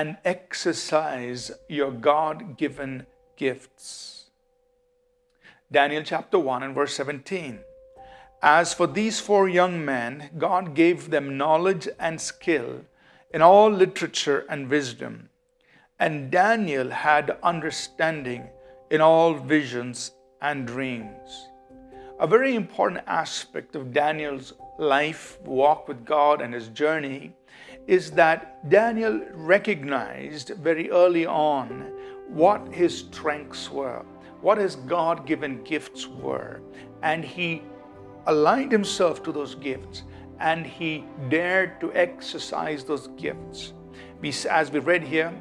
and exercise your God given gifts. Daniel chapter 1 and verse 17. As for these four young men, God gave them knowledge and skill in all literature and wisdom. And Daniel had understanding in all visions and dreams. A very important aspect of Daniel's life, walk with God, and his journey is that Daniel recognized very early on what his strengths were, what his God given gifts were, and he aligned himself to those gifts and he dared to exercise those gifts. As we read here,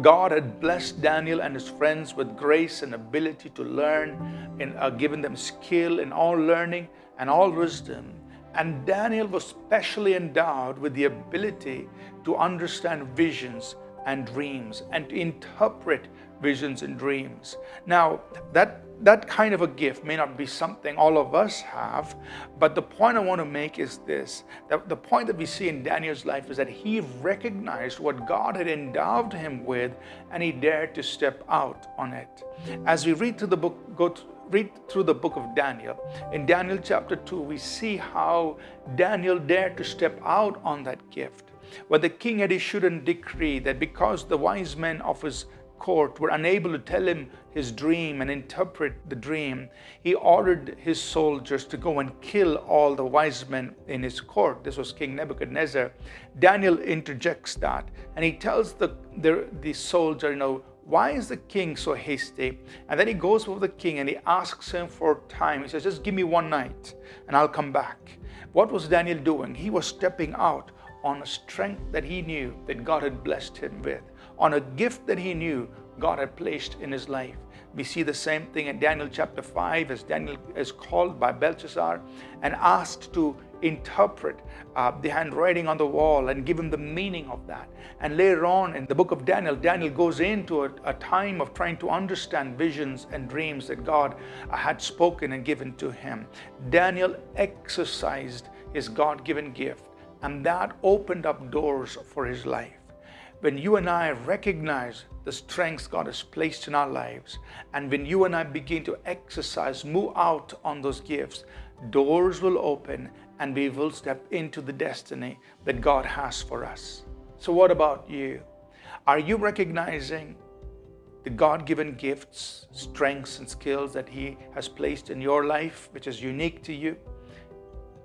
God had blessed Daniel and his friends with grace and ability to learn and uh, given them skill in all learning and all wisdom. And Daniel was specially endowed with the ability to understand visions and dreams and to interpret visions and dreams. Now, that that kind of a gift may not be something all of us have, but the point I want to make is this that the point that we see in Daniel's life is that he recognized what God had endowed him with and he dared to step out on it. As we read through the book, go read through the book of Daniel, in Daniel chapter 2, we see how Daniel dared to step out on that gift. When the king had issued a decree that because the wise men of his court were unable to tell him his dream and interpret the dream, he ordered his soldiers to go and kill all the wise men in his court. This was King Nebuchadnezzar. Daniel interjects that and he tells the, the, the soldier, you know, why is the king so hasty? And then he goes with the king and he asks him for time. He says, just give me one night and I'll come back. What was Daniel doing? He was stepping out on a strength that he knew that God had blessed him with on a gift that he knew God had placed in his life. We see the same thing in Daniel chapter 5 as Daniel is called by Belshazzar and asked to interpret uh, the handwriting on the wall and give him the meaning of that. And later on in the book of Daniel, Daniel goes into a, a time of trying to understand visions and dreams that God had spoken and given to him. Daniel exercised his God given gift, and that opened up doors for his life when you and I recognize the strengths God has placed in our lives, and when you and I begin to exercise, move out on those gifts, doors will open and we will step into the destiny that God has for us. So, what about you? Are you recognizing the God given gifts, strengths, and skills that He has placed in your life, which is unique to you?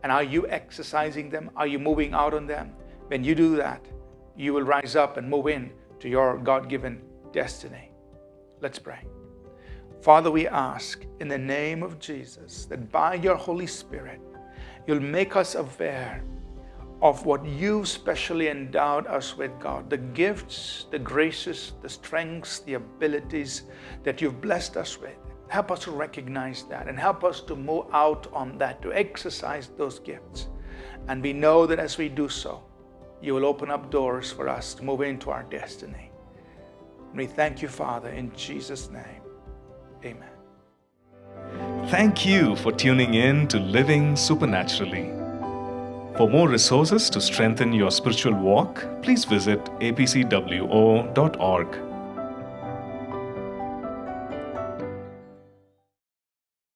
And are you exercising them? Are you moving out on them? When you do that, you will rise up and move in to your God-given destiny. Let's pray. Father, we ask in the name of Jesus that by your Holy Spirit, you'll make us aware of what You've specially endowed us with, God, the gifts, the graces, the strengths, the abilities that you've blessed us with. Help us to recognize that and help us to move out on that, to exercise those gifts. And we know that as we do so, you will open up doors for us to move into our destiny. We thank you, Father, in Jesus' name. Amen. Thank you for tuning in to Living Supernaturally. For more resources to strengthen your spiritual walk, please visit apcwo.org.